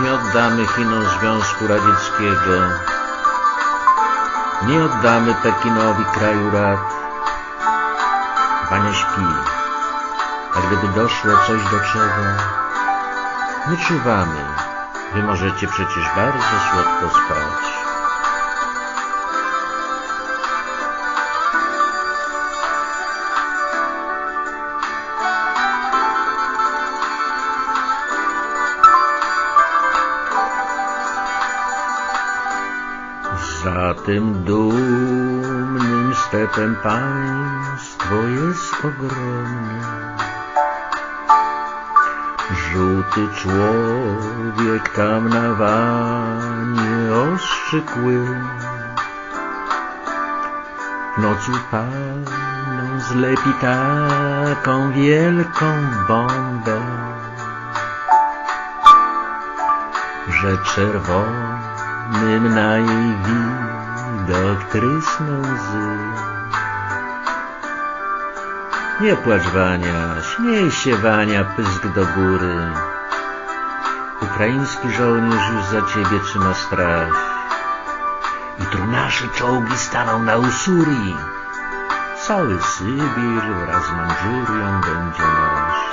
Nie oddamy Chinom Związku Radzieckiego. Nie oddamy Pekinowi kraju rad. Wania śpi, a gdyby doszło coś do czego, nie czuwamy. Wy możecie przecież bardzo słodko spać. Tym dumnym stepem państwo jest ogromne. Żółty człowiek tam na wanie ostrzykły. W nocy palną zlepi taką wielką bombę, że czerwonym na jej trysną łzy. Nie płacz Wania, śmiej się Wania, pysk do góry. Ukraiński żołnierz już za ciebie trzyma straż. Jutro nasze czołgi staną na Usurii. Cały Sybir wraz z Mandżurią będzie nasz.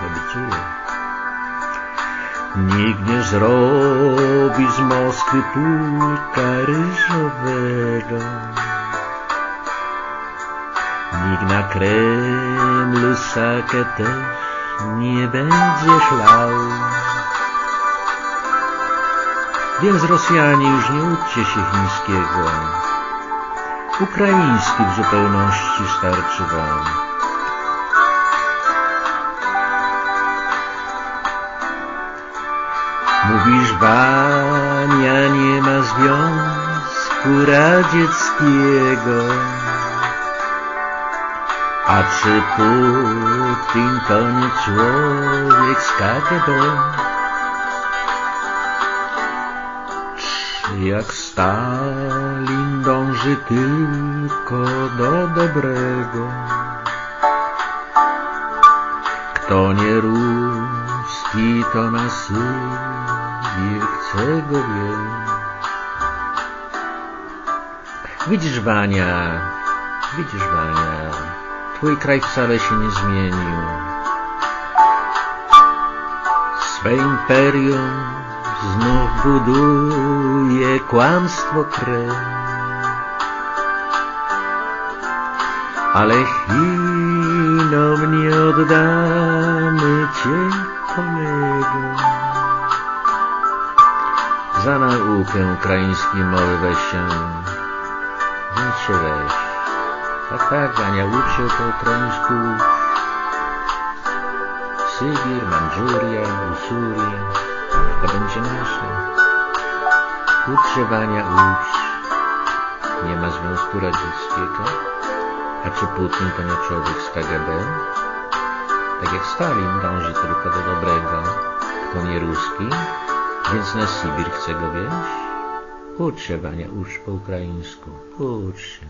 Obiecuję. Nie zrobi z Moskwy pulka ryżowego. Nikt na Kremlu sakę też nie będzie chlał. Więc Rosjanie już nie uczcie się chińskiego. Ukraiński w zupełności starczy wam. Mówisz, Wania, nie ma Związku Radzieckiego. A czy Putin to nie człowiek z KGB? Czy jak Stalin dąży tylko do dobrego? Kto nie ruski, to na Sybir chce go wieść. Widzisz, Wania, widzisz, Wania, Twój kraj wcale się nie zmienił. Swe imperium znów buduje kłamstwo krew. Ale Chinom nie oddamy Cię, Za naukę ukraińskiej mowy weź się, więc się weź. Tak, tak, Wania, ucz się po ukraińsku. Sybir, Mandżuria, Usuria, to będzie nasze. Ucz się, Wania, ucz. Nie ma Związku Radzieckiego. A czy Putin to nie człowiek z KGB? Tak jak Stalin dąży tylko do dobrego, to nie ruski, więc na Sybir chce go wieść? Ucz się, Wania, ucz po ukraińsku. Ucz się.